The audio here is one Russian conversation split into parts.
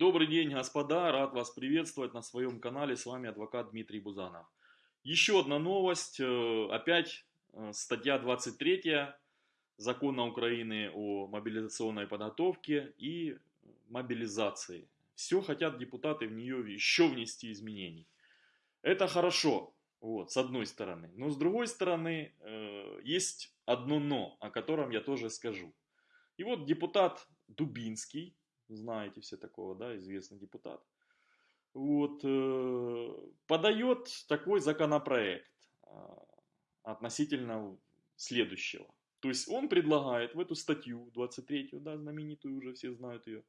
Добрый день, господа, рад вас приветствовать на своем канале, с вами адвокат Дмитрий Бузанов. Еще одна новость, э, опять э, статья 23 Закона Украины о мобилизационной подготовке и мобилизации. Все хотят депутаты в нее еще внести изменений. Это хорошо, вот, с одной стороны. Но с другой стороны, э, есть одно но, о котором я тоже скажу. И вот депутат Дубинский, знаете все такого, да, известный депутат, вот, э, подает такой законопроект э, относительно следующего. То есть он предлагает в эту статью 23, да, знаменитую уже все знают ее,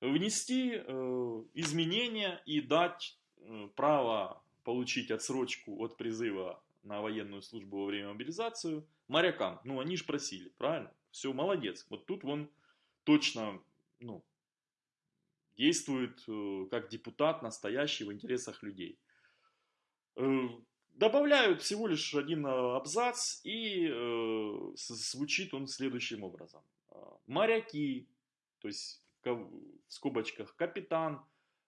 внести э, изменения и дать э, право получить отсрочку от призыва на военную службу во время мобилизации морякам. Ну, они же просили, правильно? Все, молодец. Вот тут он точно, ну, действует э, как депутат настоящий в интересах людей. Э, добавляют всего лишь один э, абзац и звучит он следующим образом. Моряки, то есть в скобочках капитан,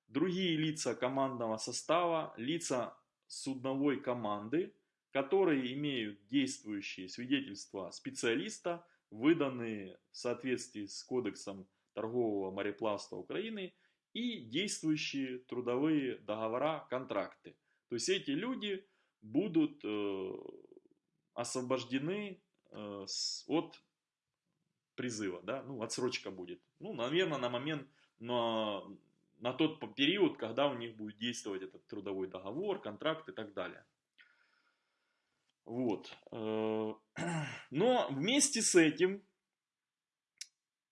другие лица командного состава, лица судновой команды, которые имеют действующие свидетельства специалиста, выданные в соответствии с кодексом торгового мореплавства Украины и действующие трудовые договора, контракты. То есть эти люди будут э, освобождены э, от призыва, да, ну, отсрочка будет. Ну, наверное, на момент, на, на тот период, когда у них будет действовать этот трудовой договор, контракт и так далее. Вот. Э, но вместе с этим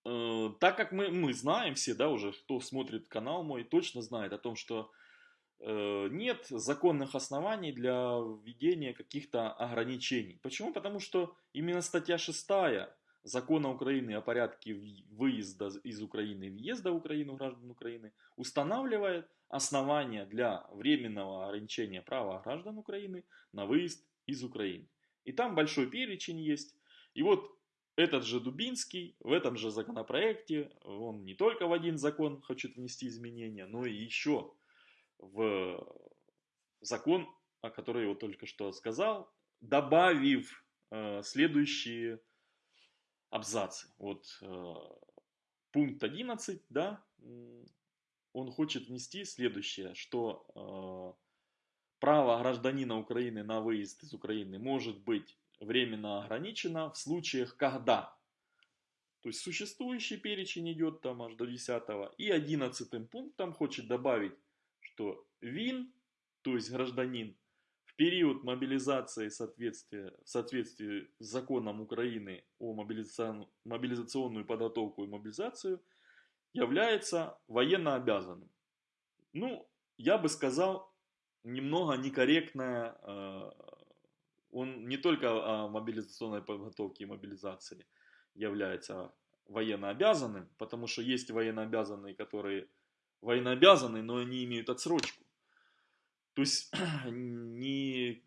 Э, так как мы, мы знаем все, да, уже кто смотрит канал мой, точно знает о том, что э, нет законных оснований для введения каких-то ограничений. Почему? Потому что именно статья 6 Закона Украины о порядке выезда из Украины и въезда в Украину граждан Украины устанавливает основания для временного ограничения права граждан Украины на выезд из Украины. И там большой перечень есть. И вот этот же Дубинский в этом же законопроекте, он не только в один закон хочет внести изменения, но и еще в закон, о котором я только что сказал, добавив э, следующие абзацы. Вот э, пункт 11, да, он хочет внести следующее, что э, право гражданина Украины на выезд из Украины может быть временно ограничено в случаях, когда. То есть существующий перечень идет там аж до 10 и 11 пунктом хочет добавить, что ВИН, то есть гражданин, в период мобилизации соответствия, в соответствии с законом Украины о мобилизационную, мобилизационную подготовку и мобилизацию является военно обязанным. Ну, я бы сказал, немного некорректная э, он не только о мобилизационной подготовке и мобилизации является военнообязанным, потому что есть военнообязанные, которые военнообязаны, но они имеют отсрочку. То есть не,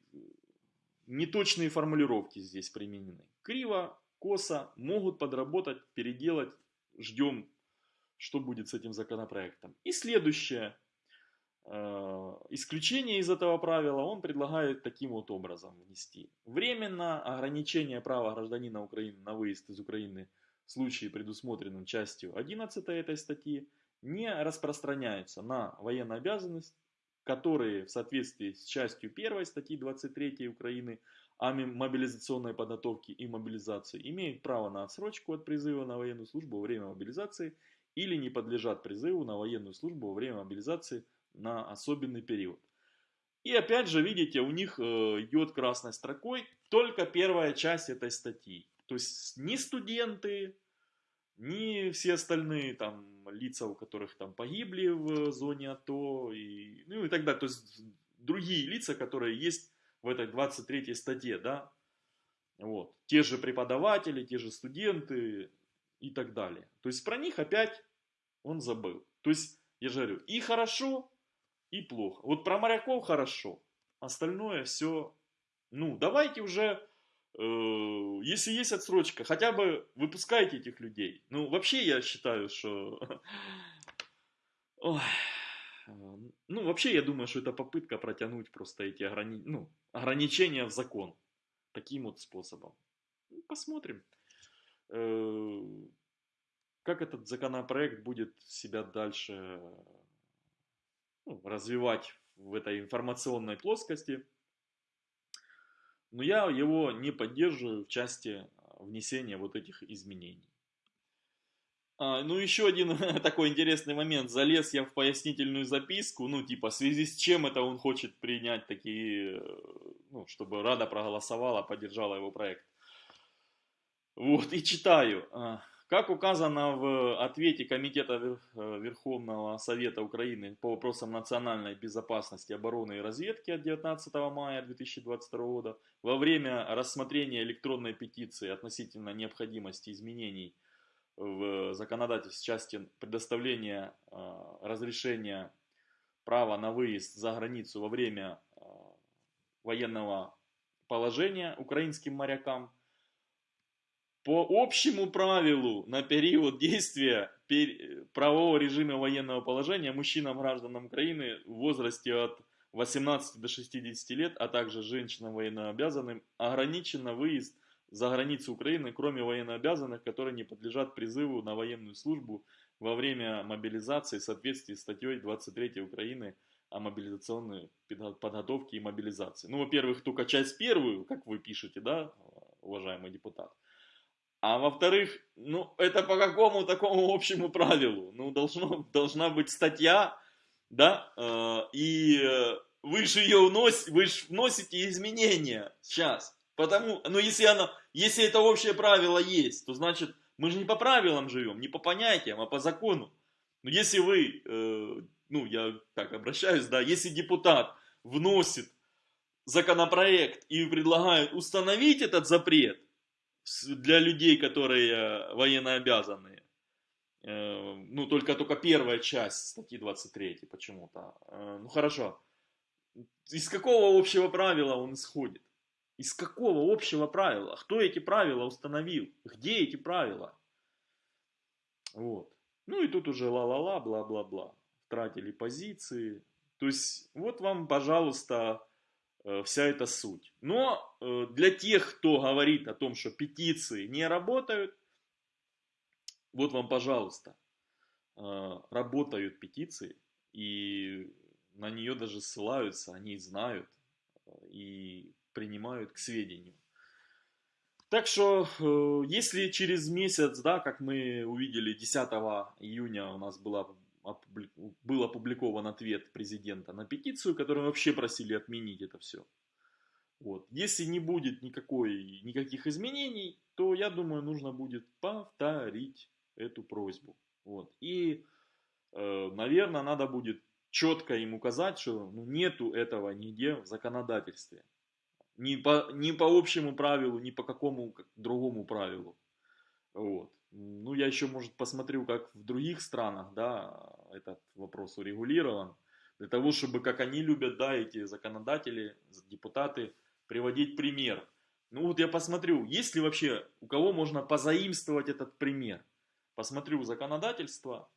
не точные формулировки здесь применены. Криво, косо, могут подработать, переделать. Ждем, что будет с этим законопроектом. И следующее – исключение из этого правила он предлагает таким вот образом внести. Временно ограничение права гражданина Украины на выезд из Украины в случае, предусмотренном частью 11 этой статьи, не распространяется на военную обязанность, которые в соответствии с частью 1 статьи 23 Украины о мобилизационной подготовке и мобилизации имеют право на отсрочку от призыва на военную службу во время мобилизации или не подлежат призыву на военную службу во время мобилизации на особенный период. И опять же, видите, у них э, идет красной строкой только первая часть этой статьи. То есть ни студенты, ни все остальные там лица, у которых там погибли в зоне АТО и, ну и так далее. То есть другие лица, которые есть в этой 23 статье, да. Вот. Те же преподаватели, те же студенты и так далее. То есть про них опять он забыл. То есть, я же говорю, и хорошо, и плохо. Вот про моряков хорошо, остальное все, ну, давайте уже, э, если есть отсрочка, хотя бы выпускайте этих людей. Ну, вообще я считаю, что. Ну, вообще, я думаю, что это попытка протянуть просто эти ограни... ну, ограничения в закон. Таким вот способом. Ну, посмотрим, э, как этот законопроект будет себя дальше ну, развивать в этой информационной плоскости. Но я его не поддерживаю в части внесения вот этих изменений. А, ну, еще один такой интересный момент. Залез я в пояснительную записку, ну, типа, в связи с чем это он хочет принять такие, э, ну, чтобы Рада проголосовала, поддержала его проект. Вот, и читаю. Как указано в ответе Комитета э, Верховного Совета Украины по вопросам национальной безопасности, обороны и разведки от 19 мая 2022 года, во время рассмотрения электронной петиции относительно необходимости изменений в законодательстве части предоставления э, разрешения права на выезд за границу во время э, военного положения украинским морякам по общему правилу на период действия правового режима военного положения мужчинам гражданам Украины в возрасте от 18 до 60 лет, а также женщинам военнообязанным ограничено выезд за границу Украины, кроме военнообязанных, которые не подлежат призыву на военную службу во время мобилизации в соответствии с статьей 23 Украины о мобилизационной подготовке и мобилизации. Ну, во-первых, только часть первую, как вы пишете, да, уважаемый депутат. А во-вторых, ну, это по какому такому общему правилу? Ну, должно, должна быть статья, да, э, и вы же ее вносите, вы же вносите изменения сейчас. Потому, ну если оно, если это общее правило есть, то значит мы же не по правилам живем, не по понятиям, а по закону. Но если вы, э, ну я так обращаюсь, да, если депутат вносит законопроект и предлагает установить этот запрет для людей, которые военно обязанные, э, ну только только первая часть статьи 23 почему-то, э, ну хорошо, из какого общего правила он исходит? Из какого общего правила? Кто эти правила установил? Где эти правила? Вот. Ну и тут уже ла-ла-ла, бла-бла-бла. Тратили позиции. То есть вот вам, пожалуйста, э, вся эта суть. Но э, для тех, кто говорит о том, что петиции не работают, вот вам, пожалуйста, э, работают петиции, и на нее даже ссылаются, они знают, и принимают к сведению. Так что, э, если через месяц, да, как мы увидели, 10 июня у нас была, был опубликован ответ президента на петицию, которую вообще просили отменить это все. Вот. Если не будет никакой, никаких изменений, то, я думаю, нужно будет повторить эту просьбу. Вот. И, э, наверное, надо будет четко им указать, что ну, нету этого нигде в законодательстве. Ни по, ни по общему правилу, ни по какому другому правилу. Вот. Ну, я еще, может, посмотрю, как в других странах, да, этот вопрос урегулирован. Для того, чтобы, как они любят, да, эти законодатели, депутаты, приводить пример. Ну, вот я посмотрю, есть ли вообще, у кого можно позаимствовать этот пример. Посмотрю законодательство,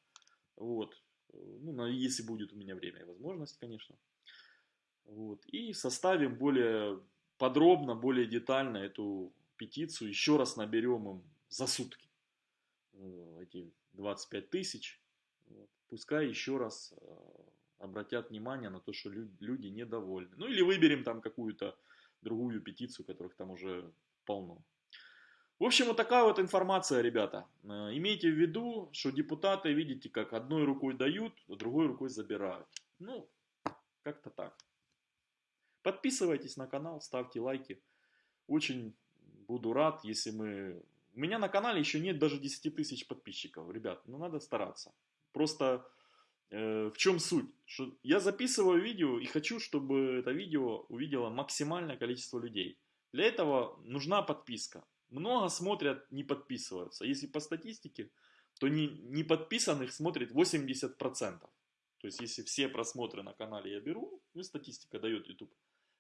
вот, ну, если будет у меня время и возможность, конечно. Вот, и составим более подробно, более детально эту петицию еще раз наберем им за сутки. Э, эти 25 тысяч. Пускай еще раз э, обратят внимание на то, что люди недовольны. Ну или выберем там какую-то другую петицию, которых там уже полно. В общем, вот такая вот информация, ребята. Э, имейте в виду, что депутаты, видите, как одной рукой дают, а другой рукой забирают. Ну, как-то так. Подписывайтесь на канал, ставьте лайки. Очень буду рад, если мы... У меня на канале еще нет даже 10 тысяч подписчиков, ребят. Ну, надо стараться. Просто э, в чем суть? Что я записываю видео и хочу, чтобы это видео увидело максимальное количество людей. Для этого нужна подписка. Много смотрят, не подписываются. Если по статистике, то не, не подписанных смотрит 80%. То есть, если все просмотры на канале я беру, ну, статистика дает YouTube,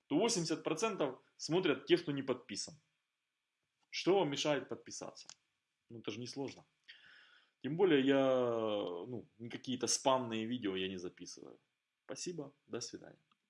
то 80% смотрят те, кто не подписан. Что вам мешает подписаться? Ну, это же не сложно. Тем более я, ну, какие-то спамные видео я не записываю. Спасибо, до свидания.